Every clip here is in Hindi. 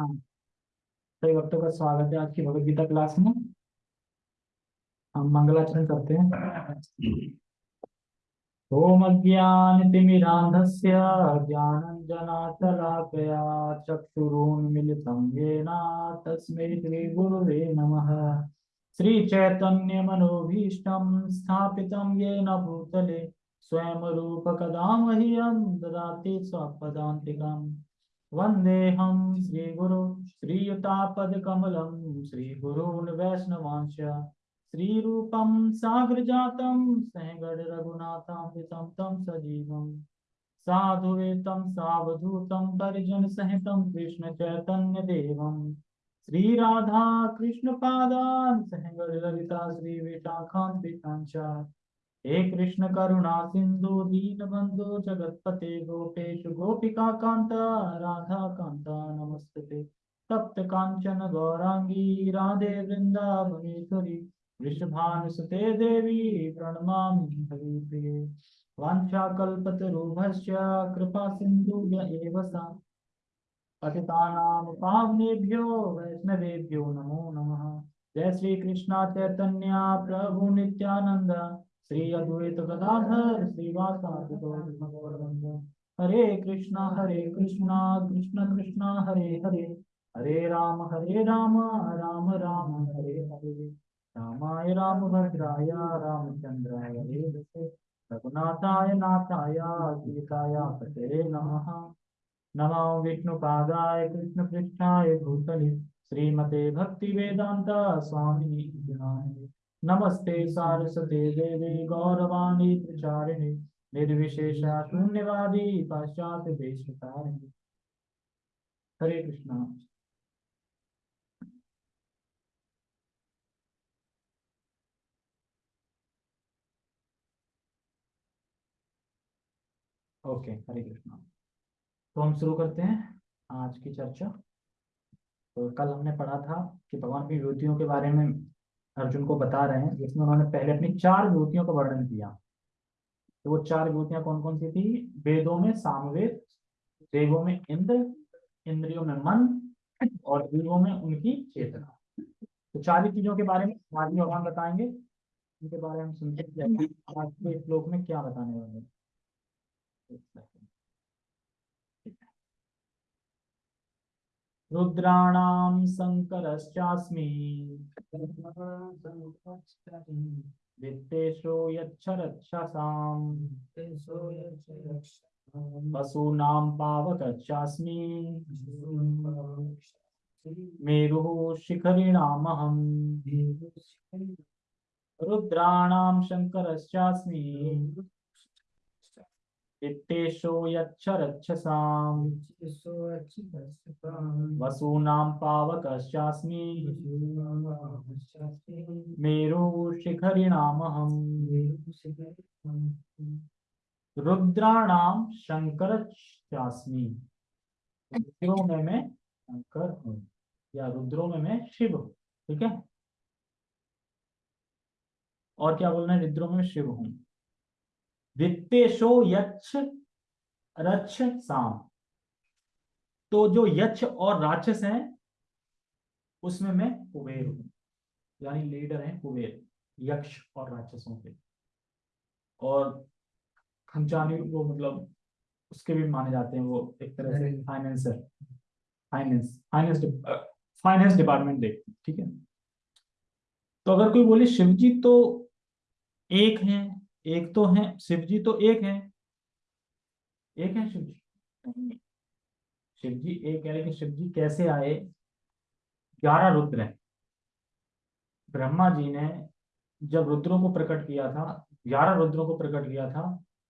हाँ। सभी भक्तों का स्वागत है आज की भगवत गीता क्लास में। हम मंगलाचरण करते हैं। ओम अज्ञानतिमिरान्धस्य ज्ञानञ्जनाशलाकया चक्षुरुन्मिलितं येन तस्मै श्रीगुरुवे नमः। श्रीचैतन्यमनोभीष्टं स्थापितं येन भूतले स्वयं रूपकदा मह्यं ददाति स्वपदान्तिकम्। वन्देऽहं श्रीगुरु श्रीयुतापदकमलं श्रीगुरून् वैष्णवांश्च श्रीरूपं साग्रजातं सहगणरघुनाथान्वितं तं सजीवम् साधुवेतं सावधूतं परिजनसहितं कृष्णचैतन्यदेवं श्रीराधा कृष्णपादान् सहगणललिता श्रीविशाखान्विताञ्च हे कृष्ण करुणा, सिंधु दीन दीनबंधु जगतपते गोपेश गोपिका कांता राधा कांता नमस्ते। तप्त कांचन गौरांगी राधे वृंदावनेश्वरी वृषभानुसुते देवी प्रणमा प्रणमामि हरिप्रिये वाञ्छाकल्पतरुभश्च, कृपा एव सा। पतितानां पावनेभ्यो वैष्णवेभ्यो नमो नमः। जय श्री कृष्णा चैतन्य प्रभु नित्यानंद श्री अद्वैत गदाधर श्रीवासादि हरे कृष्णा हरे कृष्णा, कृष्ण कृष्णा, हरे हरे। हरे राम हरे राम राम राम, हरे हरे। रामाय रामभद्राय, रामचंद्राय वेदसे रघुनाथाय नाथाय, सीताय पते नमः। नमो विष्णुपादाय, कृष्णपृष्ठाय भूतले। श्रीमते भक्ति वेदांत स्वामी नमस्ते सारस्वते देवी गौरवाणी प्रचारिणे, निर्विशेष शून्यवादी पाश्चात्य देश तारिणी। हरे कृष्णा। ओके, हरे कृष्णा। तो हम शुरू करते हैं आज की चर्चा। तो कल हमने पढ़ा था कि भगवान की विभूतियों के बारे में अर्जुन को बता रहे हैं, जिसमें उन्होंने पहले अपनी चार विभूतियों का वर्णन किया। तो वो चार विभूतियाँ कौन कौन सी थी? वेदों में सामवेद, देवों में इंद्र, इंद्रियों में मन और देवों में उनकी चेतना। तो चार ही चीज़ों के बारे में आज भगवान बताएँगे। उनके बारे में सुनते आज के श्लोक में क्या बताने वाले रुद्राणां शङ्करश्चास्मि वित्तेषो यच्छरक्षसाम् वसूनां पावकश्चास्मि मेरुः शिखरिणामहम्। रुद्राणां शङ्करश्चास्मि। वित्तेषो यच्छरक्षसाम् वसूनां पावकश्चास्मि। मेरुशिखरिणामहम्। रुद्राणां शंकरश्चास्मि रुद्रों में मैं शंकर हूँ। या रुद्रों में मैं शिव हूँ। ठीक है? और क्या बोलना है? रुद्रों में शिव हूँ। वित्तेशो यक्ष रक्ष साम। तो जो यक्ष और राक्षस हैं उसमें मैं कुबेर हूँ यानी लीडर है कुबेर यक्ष और राक्षसों के। और खंचानी वो मतलब उसके भी माने जाते हैं वो एक तरह से financer finance finance finance department देखते ठीक है। तो अगर कोई बोले शिव जी तो एक है एक तो है शिव जी तो एक है। एक है शिव जी शिव जी एक है, लेकिन शिव जी कैसे आए? ग्यारह रुद्र है। ब्रह्मा जी ने जब रुद्रों को प्रकट किया था, ग्यारह रुद्रों को प्रकट किया था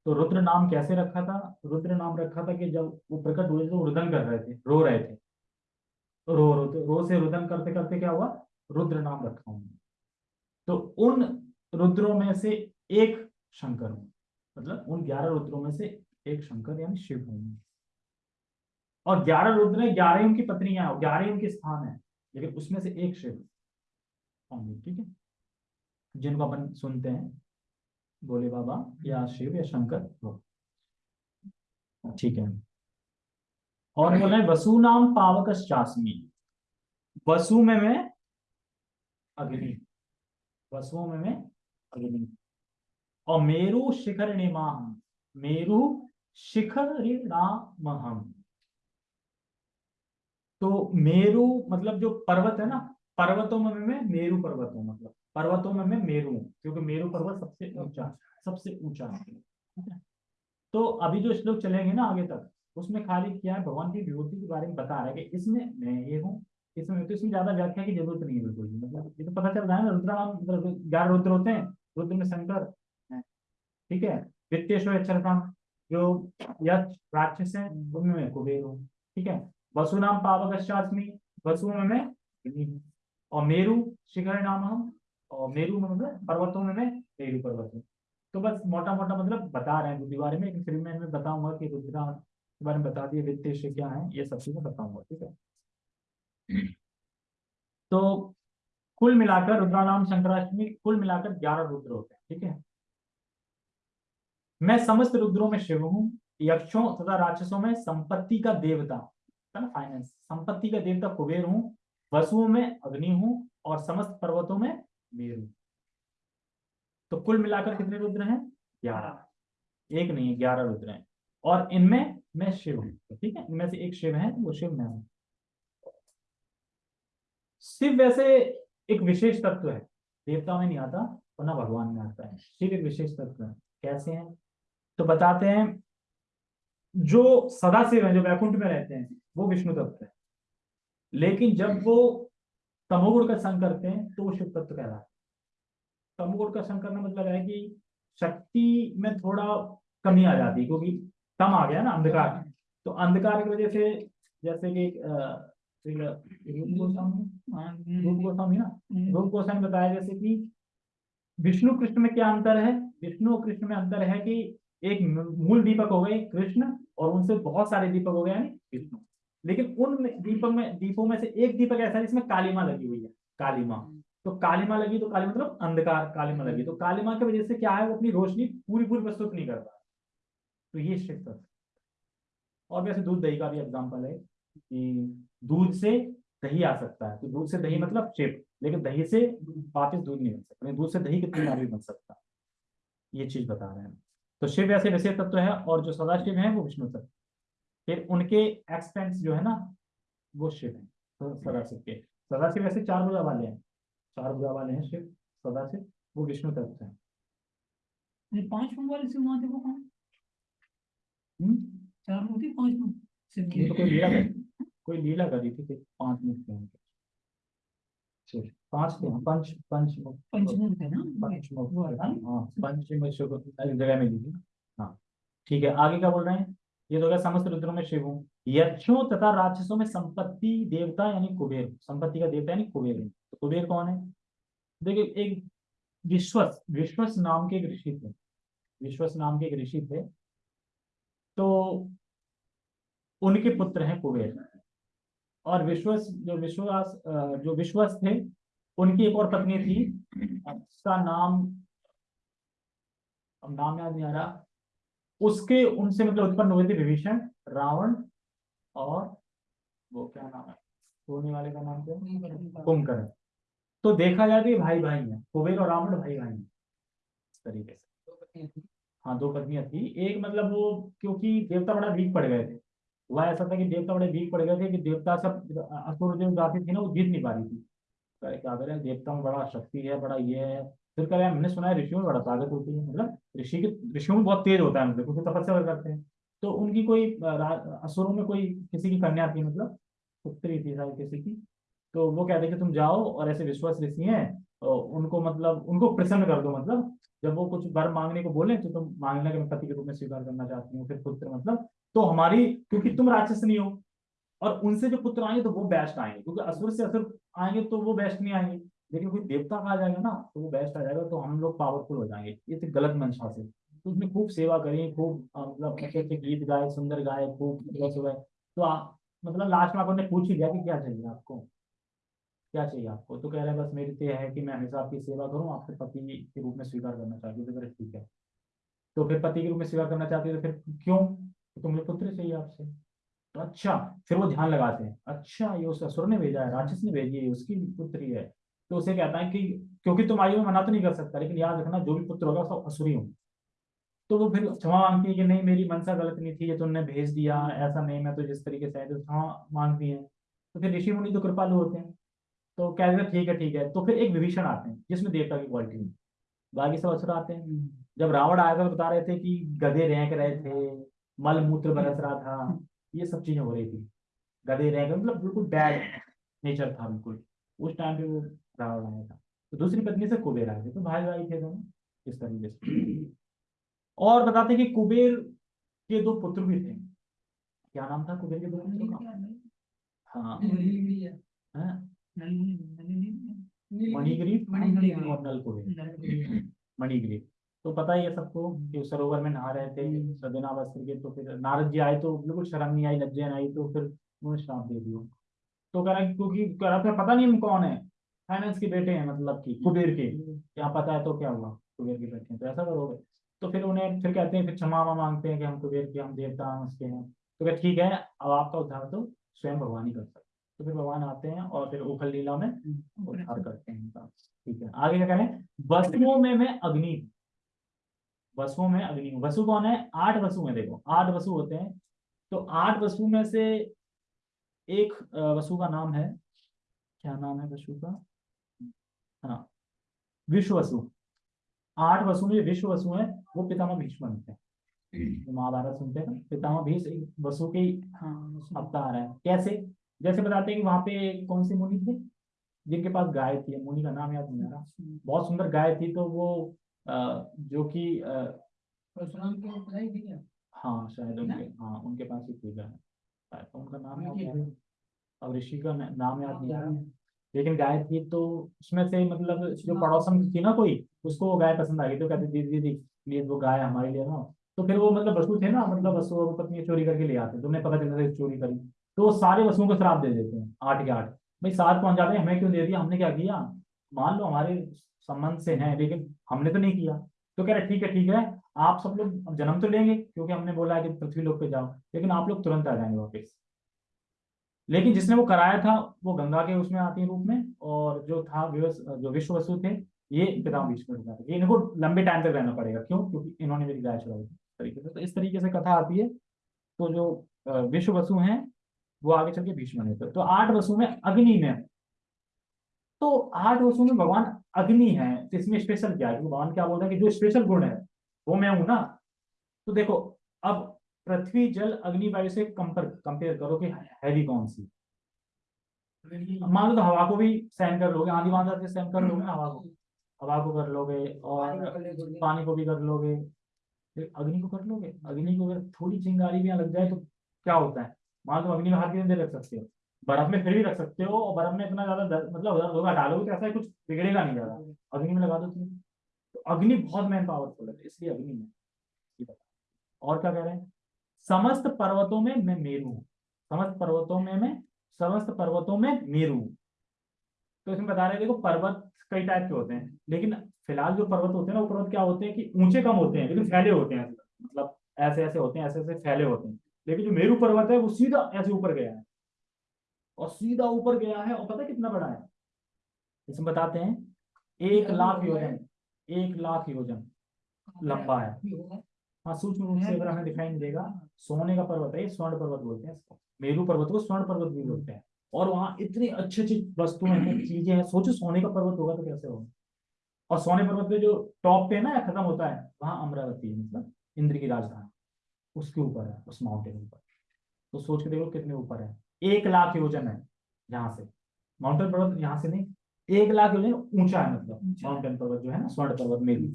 तो रुद्र नाम कैसे रखा था? रुद्र नाम रखा था कि जब वो प्रकट हुए तो रुदन कर रहे थे, रो रहे थे। तो रो रो रो से रुदन करते करते क्या हुआ? रुद्र नाम रखा उन्होंने। तो उन रुद्रों में से एक शंकर हूँ। मतलब उन ग्यारह रुद्रों में से एक शंकर यानी शिव हूँ और ग्यारह रुद्र ग्यारह उनकी पत्नियाँ ग्यारह उनके स्थान है, लेकिन उसमें से एक शिव ठीक है? जिनको अपन सुनते हैं, बोले बाबा, या शिव या शंकर हो। ठीक है। और बोल वसु नाम पावक चाशमी वसु में मैं अग्नि, वसुओं में मैं अग्नि। और मेरु शिखर निमाह। मेरु शिखर हम तो मेरु मतलब जो पर्वत है ना, पर्वतों में मैं मेरु पर्वत हूँ मतलब। पर्वतों में मैं मेरु हूँ, क्योंकि मेरु पर्वत सबसे ऊँचा सबसे ऊँचा है। तो अभी जो श्लोक चलेंगे ना आगे तक, उसमें खाली क्या है, भगवान की विभूति के बारे में बता रहा है कि इसमें मैं ये हूँ, इसमें तो इसमें ज़्यादा व्याख्या की ज़रूरत नहीं है बिल्कुल मतलब ये तो पता चल रहा है ना रुद्रा मतलब ग्यारह रुद्र होते हैं, रुद्र में शंकर ठीक है? वित्तेश्वर अक्षरकाम जो यक्ष राक्षस है, उनमें कुबेर हूँ। ठीक है? वसु नाम पावक वसु में मैं और मेरु, शिखर नाम हम, और मेरु में मतलब पर्वतों में मैं मेरु पर्वत हूँ। तो बस मोटा मोटा मतलब बता रहे हैं बुद्धि बारे में। फिर मैं बताऊँगा कि रुद्रा के बारे में बता दिए वित्तेश क्या है, ये सब चीज़ें बताऊँगा। ठीक है? तो कुल मिलाकर रुद्रा नाम शंकराष्टमी, कुल मिलाकर ग्यारह रुद्र होते हैं। ठीक है? मैं समस्त रुद्रों में शिव हूँ, यक्षों तथा राक्षसों में संपत्ति का देवता, है ना फाइनेंस संपत्ति का देवता कुबेर हूँ, वसुओं में अग्नि हूँ और समस्त पर्वतों में मेरु तो कुल मिलाकर कितने रुद्र हैं? ग्यारह। एक नहीं, ग्यारह रुद्र हैं। और इनमें मैं शिव हूँ, ठीक है? इनमें से एक शिव है, वो शिव मैं हूँ। शिव वैसे एक विशेष तत्व है। देवता में नहीं आता और ना भगवान में आता है। शिव एक विशेष तत्व है। कैसे हैं? तो बताते हैं जो सदाशिव है जो वैकुंठ में रहते हैं वो विष्णु तत्व है। लेकिन जब वो तमोगुण का संग करते हैं तो वो शिव तत्व कहलाता है। तमोगुण का संग करना मतलब है कि शक्ति में थोड़ा कमी आ जाती है क्योंकि कम आ गया ना अंधकार। तो अंधकार की वजह से जैसे कि रूप गोस्वामी रूप गोस्वामी ना रूप गोस्वामी बताया जैसे कि विष्णु कृष्ण में क्या अंतर है? विष्णु और कृष्ण में अंतर है कि एक मूल दीपक हो गए कृष्ण और उनसे बहुत सारे दीपक हो गए यानी विष्णु। लेकिन उन दीपक में, दीपों में से एक दीपक ऐसा है जिसमें कालीमा लगी हुई है, कालीमा। तो कालीमा लगी तो काली मतलब अंधकार, कालीमा लगी। तो कालीमा की वजह से क्या है, वो अपनी रोशनी पूरी पूरी प्रस्तुत नहीं कर पा तो ये शिव और वैसे दूध दही का भी एग्ज़ाम्पल है कि दूध से दही आ सकता है। तो दूध से दही मतलब शिव। लेकिन दही से वापिस दूध नहीं बन सकता। दूध से दही कितनी बार भी बन सकता ये चीज़ बता रहे हैं। तो शिव ऐसे वैसे तत्व है और जो सदाशिव है वो विष्णु तत्व। फिर उनके एक्सपेंस जो है ना वो शिव है तो सदाशिव के। सदाशिव ऐसे चार भुजा वाले हैं। चार भुजा वाले हैं शिव सदाशिव वो विष्णु तत्व है। पाँच वाले शिव महादेव को कौन? हम्म? चार मूर्ति पाँच तो कोई लीला कोई लीला करी थी पाँच उनके पाँच हाँ, पंच पंच पंचमुख है ना? पंचमुख हाँ पंचमुख जगह में ली हाँ ठीक है आगे क्या बोल रहे हैं? ये तो क्या समस्त रुद्रों में शिव हूँ। यक्षों तथा राक्षसों में संपत्ति देवता यानी कुबेर। संपत्ति का देवता यानी कुबेर तो कुबेर कौन है? देखिए एक विश्वस विश्वस नाम के एक ऋषि थे। विश्वस नाम के एक ऋषि थे। तो उनके पुत्र हैं कुबेर। और विश्वस जो विश्वास जो विश्वस थे उनकी एक और पत्नी थी। उसका नाम अब नाम याद नहीं आ रहा। उसके उनसे मतलब उत्पन्न हुए थे विभीषण रावण और वो क्या नाम है? सोने वाले का नाम क्या कुंभकर्ण। तो देखा जाए तो भाई भाई है कुबेर और रावण भाई भाई हैं इस तरीके से। हाँ दो पत्नियाँ थी। एक मतलब वो क्योंकि देवता बड़ा वीक पड़ गए थे। वह ऐसा था कि देवता बड़े वीक पड़ गए थे कि देवता सब असुर जो जाती थी ना, वो जीत नहीं पा रही थी। क्या करें देवता में बड़ा शक्ति है, बड़ा ये है, फिर कह रहे हमने सुना है ऋषियों में बड़ा ताकत होती है। मतलब ऋषि के, ऋषियों में बहुत तेज होता है मतलब क्योंकि तपस्या करते हैं। तो उनकी कोई असुरों में कोई किसी की कन्या थी मतलब पुत्री थी, शायद किसी की। तो वो कहते कि, तुम जाओ और ऐसे विश्वास ऋषि हैं तो उनको मतलब उनको प्रसन्न कर दो मतलब जब वो कुछ वर मांगने को बोले तो तुम मांगना के पति के रूप में स्वीकार करना चाहती हूँ, फिर पुत्र मतलब तो हमारी क्योंकि तुम राक्षस नहीं हो और उनसे जो पुत्र आएँगे तो वो बेस्ट आएँगे क्योंकि असुर से असुर आएँगे तो वो बेस्ट नहीं आएँगे। लेकिन कोई देवता आ जाएगा ना तो वो बेस्ट आ जाएगा तो हम लोग पावरफुल हो जाएँगे। ये तो गलत मंशा से। तो उसने खूब सेवा करी खूब मतलब अच्छे अच्छे गीत गाए सुंदर गाए खूब सुबह सुबह। तो आ, मतलब लास्ट में आपने पूछ ही दिया कि क्या चाहिए आपको? क्या चाहिए आपको? तो कह रहे हैं बस मेरी तो है कि मैं हमेशा आपकी सेवा करूँ आपके पति के रूप में स्वीकार करना चाहती हूँ तो फिर ठीक है। तो फिर पति के रूप में स्वीकार करना चाहती है तो फिर क्यों? तो तुम्हें पुत्र चाहिए आपसे। तो अच्छा फिर वो ध्यान लगाते हैं। अच्छा ये उस असुर ने भेजा है, राक्षस ने भेजी है उसकी पुत्री है। तो उसे कहता है कि क्योंकि तुम आयु में मना तो नहीं कर सकता, लेकिन याद रखना, जो भी पुत्र होगा सब असुरी होंगे तो वो फिर क्षमा मांगती है कि नहीं, मेरी मनसा गलत नहीं थी, ये तुमने भेज दिया, ऐसा नहीं, मैं तो जिस तरीके से है तो क्षमा मांगती है। तो फिर ऋषि मुनि तो कृपालु होते हैं। तो कहते हैं, ठीक है ठीक है। तो फिर एक विभीषण आते हैं, जिसमें देवता की क्वालिटी है बाकी सब असुर आते हैं। जब रावण आया था तो बता रहे थे कि गधे रेंक रहे थे मल मूत्र बरस रहा था ये सब चीज़ें हो रही थी। गधे रेंक मतलब बिल्कुल बैड नेचर था बिल्कुल। उस टाइम पे वो रावण आया था। तो दूसरी पत्नी से कुबेर आए थे। तो भाई भाई थे दोनों इस तरीके से। और बताते हैं कि कुबेर के दो पुत्र भी थे। क्या नाम था कुबेर के दो पुत्रों का? हाँ? हाँ, मणिग्रीव। और नल कुबेर मणिग्रीव। तो पता ही है सबको कि सरोवर में नहा रहे थे सदना वस्त्र के तो फिर नारद जी आए तो बिल्कुल शर्म नहीं आई लज्जा नहीं आई तो फिर उन्होंने श्राप दे दिया। तो कह रहा है क्योंकि कह रहा था पता नहीं हम कौन है? फाइनेंस के बेटे हैं मतलब कि कुबेर के। यहाँ पता है तो क्या हुआ कुबेर के बेटे हैं तो ऐसा करोगे। तो फिर उन्हें फिर कहते हैं फिर क्षमा मांगते हैं कि हम कुबेर के हम देवता हैं उसके हैं। तो क्या ठीक है अब आपका उद्धार तो स्वयं भगवान ही कर सकते तो फिर भगवान आते हैं और फिर उखल लीला में उद्धार करते हैं ठीक है आगे क्या करें वसुओं में मैं अग्नि हूँ। वसुओं में अग्नि वसु कौन है? आठ वसु हैं देखो आठ वसु होते हैं। तो आठ वसु में से एक वसु का नाम है। क्या नाम है वसु का? हाँ विश्व वसु। आठ वसु में विश्व वसु है वो पितामह भीष्म होते हैं। जो महाभारत सुनते हैं ना पितामह भीष्म एक वसु के ही अवतार है। कैसे? जैसे बताते हैं कि वहाँ पे कौन सी मुनि थे? जिनके पास गाय थी। मुनि का नाम याद नहीं आ रहा। बहुत सुंदर गाय थी तो वो जो कि हाँ शायद उनके हाँ उनके पास ही शायद तो उनका नाम याद अब ऋषि का नाम याद नहीं आ रहा। लेकिन गाय थी तो उसमें से मतलब जो पड़ोसन थी ना कोई उसको वो गाय पसंद आ गई। तो कहते दीदी दीदी प्लीज़ वो गाय हमारे लिए ना। तो फिर वो मतलब वसु थे ना मतलब वसु और पत्नी चोरी करके ले आते। तुमने पता चलता था चोरी करी। तो वो सारे वसुओं को श्राप दे देते हैं आठ के आठ। भाई सात पहुँच जाते हैं हमें क्यों दे दिया? हमने क्या किया? मान लो हमारे संबंध से हैं, लेकिन हमने तो नहीं किया। तो कह रहे, ठीक है ठीक है, आप सब लोग जन्म तो लेंगे, क्योंकि हमने बोला है कि पृथ्वी लोक पे जाओ, लेकिन आप लोग तुरंत आ जाएँगे वापस। लेकिन जिसने वो कराया था, वो गंगा के उसमें आती रूप में, और जो था जो विश्व वसु थे, ये पिता इनको लंबे टाइम तक रहना पड़ेगा। क्यों? क्योंकि इन्होंने मेरी गाय थी। तरीके से तो इस तरीके से कथा आती है। तो जो विश्व वसु हैं, वो आगे चल के भीष्म तो आठ वसु में अग्नि में। तो आठ वसु में भगवान अग्नि है तो इसमें स्पेशल क्या है? भगवान क्या बोल रहे हैं कि जो स्पेशल गुण है वो मैं हूँ ना? तो देखो अब पृथ्वी जल अग्नि वायु से कंपेयर कंपेयर करो कि हैवी कौन सी? मान लो तो हवा को भी सहन कर लोगे आंधी बांधा से सहन कर लोगे हवा को? हवा को कर लोगे और पानी को भी कर लोगे। फिर अग्नि को कर लोगे? अग्नि को अगर थोड़ी चिंगारी भी लग जाए तो क्या होता है? मान लो अग्नि में हाथ कितने देर रख सकते हो। बर्फ़ में फिर भी रख सकते हो और बर्फ़ में इतना ज़्यादा मतलब होगा, डालोगे तो ऐसा कुछ बिगड़ेगा नहीं ज़्यादा। अग्नि में लगा दो तुम तो अग्नि बहुत मैन पावरफुल है इसलिए अग्नि में। और क्या कह रहे हैं? समस्त पर्वतों में मैं मेरू समस्त पर्वतों में मैं, समस्त पर्वतों में मेरू तो इसमें बता रहे हैं, देखो, पर्वत कई टाइप के होते हैं, लेकिन फ़िलहाल जो पर्वत होते हैं ना, वो पर्वत क्या होते हैं कि ऊँचे कम होते हैं, लेकिन फैले होते हैं। मतलब ऐसे ऐसे होते हैं ऐसे ऐसे फैले होते हैं। लेकिन जो मेरू पर्वत है, वो सीधा ऐसे ऊपर गया है। और सीधा ऊपर गया है और पता है कितना बड़ा है? इसमें बताते हैं एक लाख योजन एक लाख योजन लंबा है। हाँ सूक्ष्म रूप से अगर हमें दिखाई नहीं देगा सोने का पर्वत है स्वर्ण पर्वत बोलते हैं इसको। मेरू पर्वत को स्वर्ण पर्वत भी बोलते हैं। और वहाँ इतनी अच्छी अच्छी वस्तुएँ हैं चीज़ें हैं। सोचो सोने का पर्वत होगा तो कैसे होगा? और सोने पर्वत पे जो टॉप पे ना खत्म होता है वहाँ अमरावती है मतलब इंद्र की राजधानी। उसके ऊपर है उस माउंटेन ऊपर। तो सोच के देखो कितने ऊपर है। एक लाख योजन है यहाँ से। माउंटेन पर्वत यहाँ से नहीं एक लाख योजन ऊँचा है मतलब। माउंटेन पर्वत जो है ना स्वर्ण पर्वत में भी।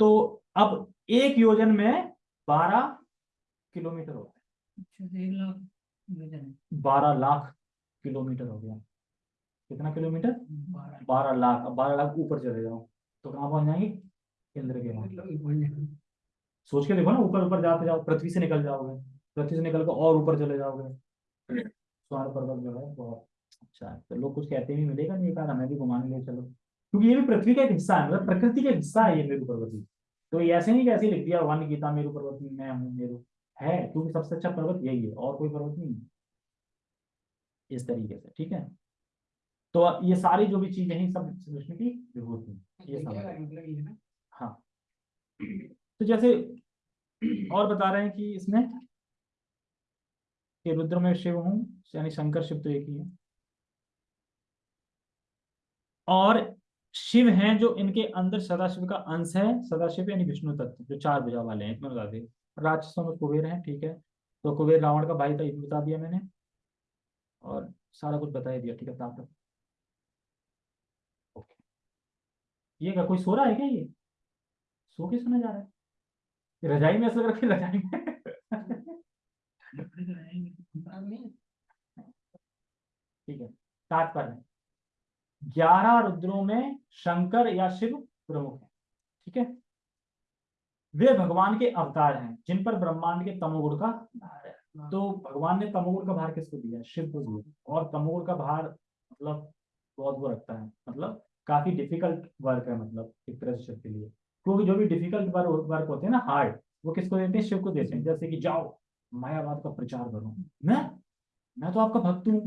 तो अब एक योजन में बारह किलोमीटर होता अच्छा है। बारह लाख किलोमीटर हो गया। कितना किलोमीटर? बारह। लाख। अब बारह लाख ऊपर चले जाओ तो कहाँ पहुँच जाएँगे? इंद्र के सोच के देखो ना ऊपर ऊपर जाते जाओ पृथ्वी से निकल जाओगे पृथ्वी से निकल कर और ऊपर चले जाओगे। स्वर्ण पर्वत जो है बहुत अच्छा है। तो लोग कुछ कहते भी मिलेगा नहीं बार हमें भी घुमाने ले चलो। क्योंकि ये भी पृथ्वी का एक हिस्सा है मतलब प्रकृति का हिस्सा है ये मेरू पर्वत भी तो ये ऐसे नहीं कि ऐसे ही लिख दिया भगवान गीता मेरू पर्वत में मैं हूँ मेरू है क्योंकि सबसे अच्छा पर्वत यही है और कोई पर्वत नहीं है। इस तरीके से ठीक है? तो ये सारी जो भी चीज़ें हैं सब कृष्ण की विभूति। ये समझ ना? हाँ। तो जैसे और बता रहे हैं कि इसमें कि रुद्र में शिव हूँ, यानी शंकर शिव तो एक ही है। और शिव हैं जो इनके अंदर सदाशिव का अंश है, सदाशिव यानी विष्णु तत्व, जो चार भुजा वाले हैं इतना बता दें। राक्षसों में कुबेर हैं, ठीक है। तो कुबेर रावण का भाई था ये भी बता दिया मैंने। और सारा कुछ बता दिया, ठीक है ताकत ओके। ये क्या, कोई सो रहा है क्या ये? सो के सुना जा रहा है। रजाई में ऐसा लग रहा है कि रजाई में कपड़े तो रहेंगे काम नहीं ठीक है, तात्पर्य। ग्यारह रुद्रों में शंकर या शिव प्रमुख है, ठीक है? वे भगवान के अवतार हैं, जिन पर ब्रह्मांड के तमोगुण का भार है। तो भगवान ने तमोगुण का भार किसको दिया? शिव को और तमोगुण का भार मतलब बहुत वो रखता है मतलब काफ़ी डिफ़िकल्ट वर्क है मतलब एक तरह से शिव के लिए। क्योंकि जो भी डिफ़िकल्ट वर्क होते हैं ना हार्ड वो किसको देते हैं? शिव को देते हैं। जैसे कि जाओ मायावाद का प्रचार करो। मैं? मैं तो आपका भक्त हूँ।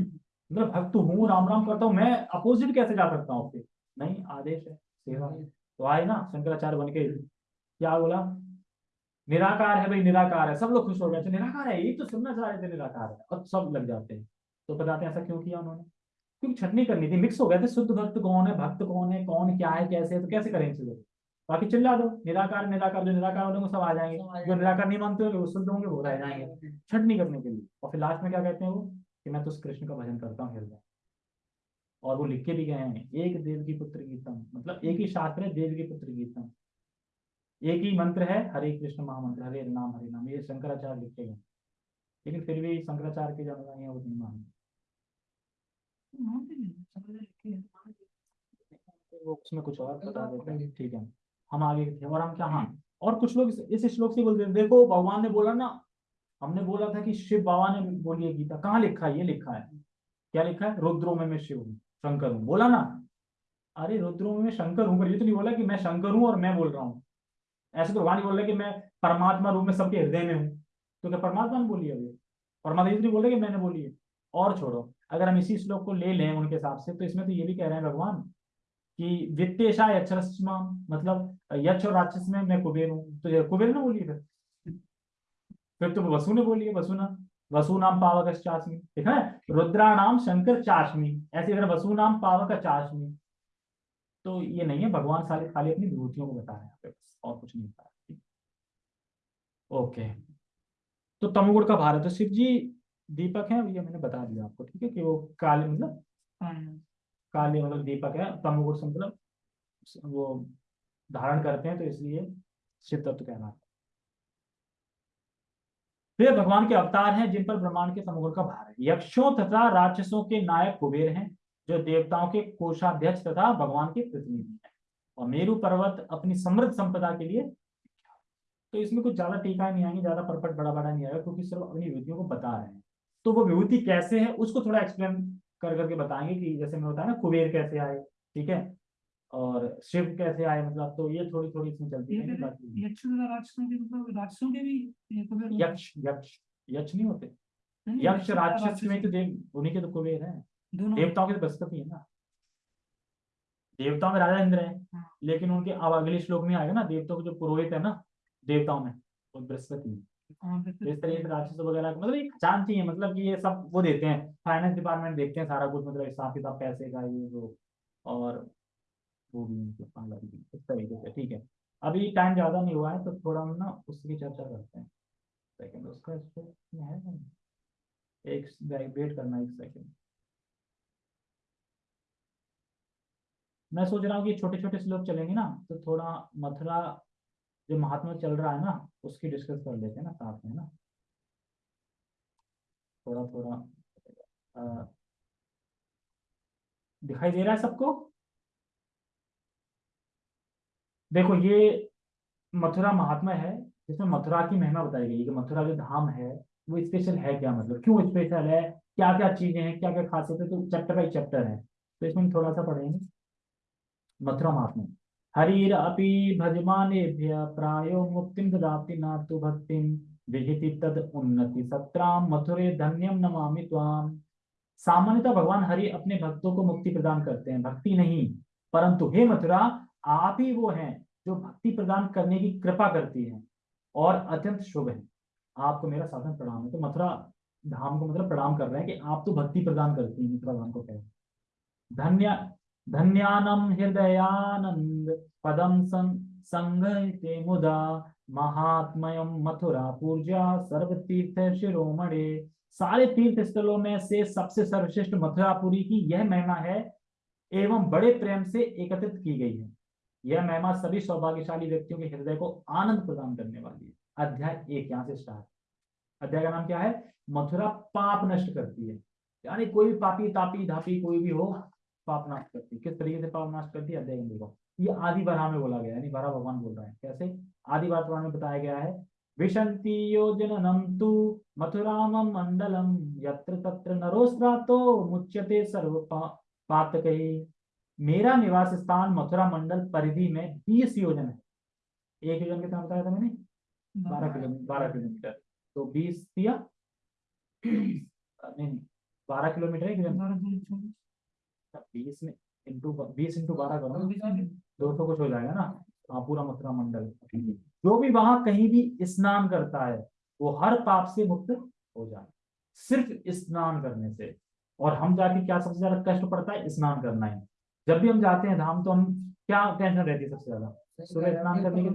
मतलब भक्त हूँ, राम राम करता हूँ। मैं अपोजिट कैसे जा सकता हूँ आपके? नहीं, आदेश है, सेवा है। तो आए ना, शंकराचार्य बन के। क्या बोला? निराकार है भाई, निराकार है। सब लोग खुश हो गए। निराकार है? ये तो सुनना चाह रहे थे, निराकार है। और सब लग जाते हैं। तो बताते हैं, ऐसा क्यों किया उन्होंने? क्योंकि छटनी करनी थी। मिक्स हो गए थे, शुद्ध भक्त कौन है, भक्त कौन है, कौन क्या है, कैसे है? तो कैसे करें चलो बाकी चिल्ला दो। निराकार निराकार जो निराकार होंगे सब आ जाएँगे। जो निराकार नहीं मानते होंगे वो शुद्ध होंगे वो रह जाएँगे। छटनी करने के लिए। और फिर लास्ट में क्या कहते हैं वो? कि मैं तो उस कृष्ण का भजन करता हूँ हृदय। और वो लिख के भी गए हैं एक देव की पुत्र गीतम। मतलब एक ही शास्त्र है देव की पुत्र गीतम। एक ही मंत्र है हरे कृष्ण महामंत्र हरे नाम हरे नाम। ये शंकराचार्य लिखे गए लेकिन फिर भी शंकराचार्य के जो अनुयायी हैं वो नहीं मानते। नहीं वो उसमें कुछ और बता देते हैं। ठीक है। हम आगे थे और हम क्या हाँ और कुछ लोग इस- इस श्लोक से बोलते हैं देखो भगवान ने बोला ना हमने बोला था कि शिव बाबा ने बोली है गीता। कहाँ लिखा है? ये लिखा है। क्या लिखा है? रुद्रो में मैं शिव हूँ शंकर हूँ। बोला ना? अरे रुद्रो में मैं शंकर हूँ पर ये तो नहीं बोला कि मैं शंकर हूँ और मैं बोल रहा हूँ। ऐसे तो भगवान ही बोल रहे कि मैं परमात्मा रूप में सबके हृदय में हूँ। तो क्या परमात्मा ने बोली है अभी? परमात्मा ये तो नहीं बोल रहे कि मैंने बोली है। और छोड़ो अगर हम इसी श्लोक को ले लें उनके हिसाब से तो इसमें तो ये भी कह रहे हैं भगवान कि वित्तेशा यक्षरस्मा मतलब यक्ष और राक्षस में मैं कुबेर हूँ। तो कुबेर ने बोली फिर? फिर तो वसु ने बोली वसु ना वसु नाम पावक चाशमी देखा है? रुद्रा नाम शंकर चाशमी ऐसे अगर वसु नाम पावक चाशमी तो ये नहीं है, भगवान सारे खाली अपनी विभूतियों को बता रहे हैं। और कुछ नहीं बता रहे। ओके। तो तमोगुण का भारत तो शिव जी दीपक है, ये मैंने बता दिया आपको। ठीक है कि वो काले मतलब हाँ। काले मतलब दीपक है, तमोगुण से मतलब वो धारण करते हैं तो इसलिए शिव तत्व कहना वे भगवान के अवतार हैं, जिन पर ब्रह्मांड के तमोगुण का भार है। यक्षों तथा राक्षसों के नायक कुबेर हैं, जो देवताओं के कोषाध्यक्ष तथा भगवान के प्रतिनिधि हैं। और मेरु पर्वत अपनी समृद्ध संपदा के लिए तो इसमें कुछ ज़्यादा टीका नहीं आएँगे, ज़्यादा परपट बड़ा बड़ा नहीं आएगा, क्योंकि सिर्फ़ अपनी विभूतियों को बता रहे हैं। तो वो विभूति कैसे है, उसको थोड़ा एक्सप्लेन कर करके बताएँगे कि जैसे मैं बताया ना कुबेर कैसे आए ठीक है? और शिव कैसे आए मतलब तो ये थोड़ी थोड़ी इसमें चलती है मतलब? यक्ष यक्ष यक्ष नहीं होते। यक्ष राक्षस में तो देव उन्हीं के तो कुबेर है। देवताओं के तो बृहस्पति है ना। देवताओं में राजा इंद्र है हाँ। लेकिन उनके अब अगले श्लोक में आएगा ना देवताओं के जो पुरोहित है ना देवताओं में वो बृहस्पति है। इस तरीके से राक्षस वगैरह मतलब एक जानती है मतलब कि ये सब वो देते हैं। फाइनेंस डिपार्टमेंट देखते हैं सारा कुछ मतलब हिसाब किताब पैसे का ये वो और वो भी इस तरीके से ठीक है। अभी टाइम ज़्यादा नहीं हुआ है तो थोड़ा हम ना उसकी चर्चा करते हैं। सेकंड उसका इसको है? ना? एक वेट करना एक सेकंड मैं सोच रहा हूँ कि छोटे छोटे श्लोक चलेंगे ना तो थोड़ा मथुरा जो महात्मा चल रहा है ना, उसकी डिस्कस कर लेते हैं ना साथ में ना। थोड़ा थोड़ा दिखाई दे रहा है सबको? देखो, ये मथुरा महात्मा है, जिसमें मथुरा की महिमा बताई गई कि मथुरा जो धाम है, वो स्पेशल है क्या मतलब? क्यों स्पेशल है? क्या क्या चीज़ें हैं? क्या क्या खासियत? है तो चैप्टर बाई चैप्टर है। तो इसमें थोड़ा सा पढ़ेंगे। मथुरा महात्मा। हरिर अपि भजमानेभ्य प्रायो मुक्तिं ददाति न तु भक्तिं। विहिति तद उन्नति। सत्राम मथुरे धन्यम नमामि त्वाम सामान्यतः भगवान हरि अपने भक्तों को मुक्ति प्रदान करते हैं। भक्ति नहीं, परंतु हे मथुरा, आप ही वो हैं जो भक्ति प्रदान करने की कृपा करती है और अत्यंत शुभ है। आपको मेरा साधन प्रणाम है। तो मथुरा धाम को मतलब प्रणाम कर रहे हैं कि आप तो भक्ति प्रदान करती हैं मथुरा धाम को कह। धन्य धन्यानम हृदयानंद पदम संगते मुदा महात्मयम मथुरा पूजा सर्व तीर्थ शिरोमणे सारे तीर्थ स्थलों में से सबसे सर्वश्रेष्ठ मथुरापुरी की यह महिमा है, एवं बड़े प्रेम से एकत्रित की गई है। यह महिमा सभी सौभाग्यशाली व्यक्तियों के हृदय को आनंद प्रदान करने वाली है। अध्याय एक, यहाँ से स्टार्ट अध्याय का नाम क्या है? मथुरा पाप नष्ट करती है। यानी कोई भी पापी, तापी, धापी कोई भी हो पाप नाश करती किस तरीके से पाप नाश करती है? अध्याय देखो ये आदि बरा में बोला गया यानी बरा भगवान बोल रहा है। कैसे? आदि बार पुराण में बताया गया है विशंति योजनम तु मथुराम मंडलम यत्र तत्र नरोस्त्रातो मुच्यते सर्व पातक। मेरा निवास स्थान मथुरा मंडल परिधि में बीस योजन है। एक योजन कितना बताया था मैंने? बारह किलोमीटर बारह किलोमीटर। तो बीस दिया? नहीं बारह किलोमीटर है बीस में इंटू बीस इंटू बारह करो दो सौ कुछ हो जाएगा ना। हाँ पूरा मथुरा मंडल। जो भी वहाँ कहीं भी स्नान करता है वो हर पाप से मुक्त हो जाए। सिर्फ़ स्नान करने से। और हम जाके क्या सबसे ज़्यादा कष्ट पड़ता है? स्नान करना है। जब भी हम जाते हैं धाम तो हम क्या टेंशन रहती है सबसे ज़्यादा? सुबह स्नान करने की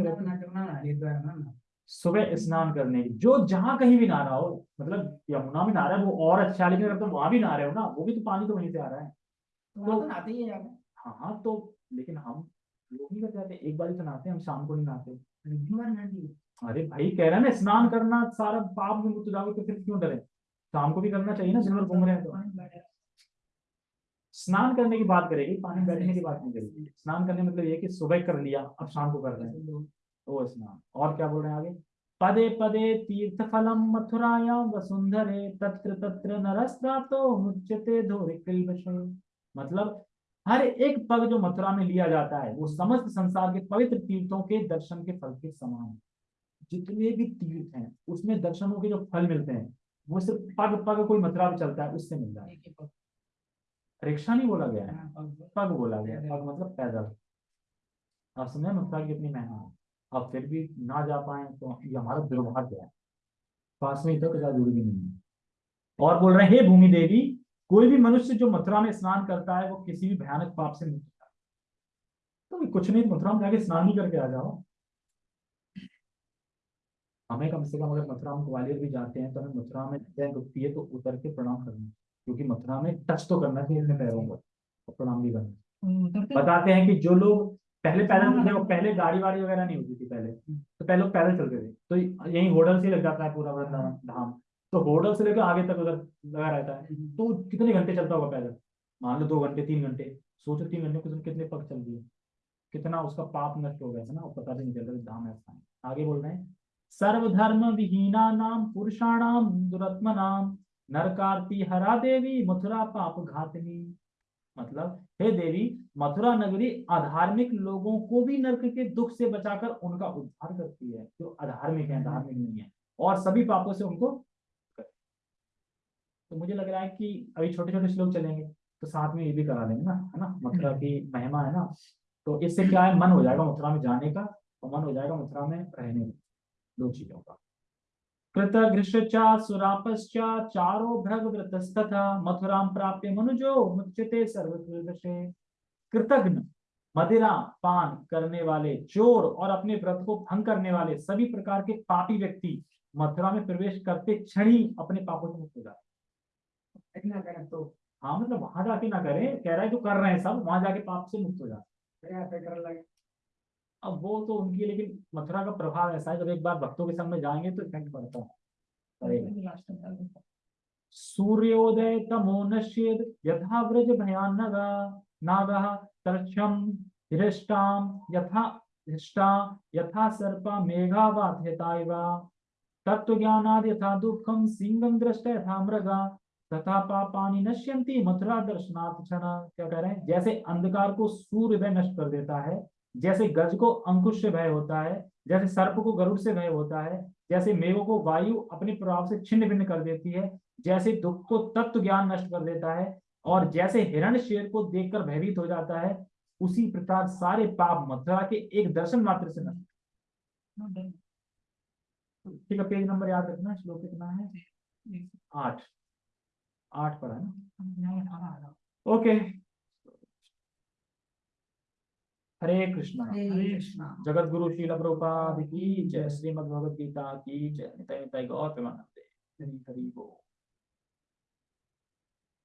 तो सुबह स्नान करने की। जो जहाँ कहीं भी नहा रहा हो मतलब यमुना में नहा रहा है वो और अच्छा लेकिन अगर तुम वहाँ भी नहा रहे हो ना वो भी तो पानी तो वहीं से आ रहा है। तो, तो नहाते ही हाँ हाँ तो लेकिन हम लोग नहीं कर जाते एक बार ही तो नहाते हम शाम को नहीं नहाते अरे भाई कह रहे हैं ना स्नान करना सारा पाप में मुक्त जाओगे तो फिर क्यों डरे? शाम को भी करना चाहिए ना दिन भर घूम रहे हैं तो। स्नान करने की बात करेगी पानी बैठने की बात नहीं करेगी। स्नान करने मतलब ये कि सुबह कर लिया अब शाम को कर रहे हैं। तो स्नान। और क्या बोल रहे हैं आगे? पदे पदे तीर्थ फलम मथुराया वसुंधरे तत्र तत्र नरस्ता तो मुच्यते धोरिकल मतलब हर एक पग जो मथुरा में लिया जाता है वो समस्त संसार के पवित्र तीर्थों के दर्शन के फल के समान है। जितने भी तीर्थ हैं उसमें दर्शनों के जो फल मिलते हैं वो सिर्फ़ पग पग कोई मथुरा में चलता है उससे मिल रहा है रिक्शा नहीं बोला गया है? हाँ, पग बोला। गया पग मतलब पैदल। अब समझे मथुरा की कितनी मेहनत अब फिर भी ना जा पाए तो ये हमारा दुर्भाग्य है। पास में इधर तो जुड़ी नहीं है। और बोल रहे हैं भूमि देवी कोई भी मनुष्य जो मथुरा में स्नान करता है वो किसी भी भयानक पाप से मुक्त होता तो कुछ नहीं मथुरा में जाके स्नान ही करके आ जाओ हमें कम से कम अगर मथुरा में ग्वालियर भी जाते हैं तो हमें मथुरा में ट्रेन रुकती है तो उतर के प्रणाम करना क्योंकि मथुरा में टच तो करना चाहिए अपने पैरों को और प्रणाम भी करना बताते हैं कि जो लोग पहले पैदल चलते वो पहले गाड़ी वाड़ी वगैरह नहीं होती थी पहले तो पहले लोग पैदल चलते थे। तो यही होटल से लग जाता है पूरा वृंदावन धाम। तो होटल से लेकर आगे तक अगर लगा रहता है तो कितने घंटे चलता होगा पैदल? मान लो दो घंटे तीन घंटे सोचो तीन घंटे कुछ कितने पग चल दिए। कितना उसका पाप नष्ट हो गया था ना पता नहीं चलता धाम ऐसा है आगे बोल रहे हैं सर्वधर्म विहीना नाम पुरुषाणाम दुरत्म नाम नरकारती हरा देवी मथुरा पाप घातनी। मतलब हे देवी मथुरा नगरी अधार्मिक लोगों को भी नरक के दुख से बचाकर उनका उद्धार करती है। जो अधार्मिक है धार्मिक नहीं है। और सभी पापों से उनको तो मुझे लग रहा है कि अभी छोटे छोटे श्लोक चलेंगे तो साथ में ये भी करा देंगे ना है ना? मथुरा की महिमा है ना? तो इससे क्या है मन हो जाएगा मथुरा में जाने का और मन हो जाएगा मथुरा में रहने का दो चीज़ों का। कृतघृष्चा सुरापश्चा चारो भ्रग व्रतस्तथा मथुरा प्राप्य मनुजो मुच्यते सर्वकृदशे कृतघ्न मदिरा पान करने वाले चोर और अपने व्रत को भंग करने वाले सभी प्रकार के पापी व्यक्ति मथुरा में प्रवेश करते क्षण ही अपने पापों से मुक्त हो जाते ना करें तो। हाँ मतलब वहाँ जाके ना करें। कह रहा है जो कर रहे हैं सब। वहाँ जाके पाप से मुक्त हो जाए अब वो तो उनकी लेकिन मथुरा का प्रभाव ऐसा है जब एक बार भक्तों के संग में जाएँगे तो इफ़ेक्ट पड़ता है। सूर्योदय तमो नश्येद यथा व्रज भयान नागा तरक्षम हृष्टाम यथा हृष्टा यथा सर्पा मेघावाध्यता तत्व ज्ञानाद यथा दुखम सिंगम दृष्ट यथा मृगा। तथा पापानी नश्यंती मथुरा दर्शनाथ क्षण क्या कह रहे हैं? जैसे अंधकार को सूर्य नष्ट कर देता है जैसे गज को अंकुश से भय होता है जैसे सर्प को गरुड़ से भय होता है जैसे मेघों को वायु अपने प्रभाव से छिन्न भिन्न कर देती है जैसे दुख को तत्व ज्ञान नष्ट कर देता है और जैसे हिरण शेर को देखकर भयभीत हो जाता है उसी प्रकार सारे पाप मथुरा के एक दर्शन मात्र से नष्ट। ठीक है पेज नंबर याद रखना श्लोक कितना है? आठ। आठ पर है ना? ओके। हरे कृष्णा हरे कृष्णा। जगत गुरु शील प्रभुपाद की जय श्रीमद भगवद गीता की जय निताय निताय गौर प्रेमानंदे हरि हरि बोल।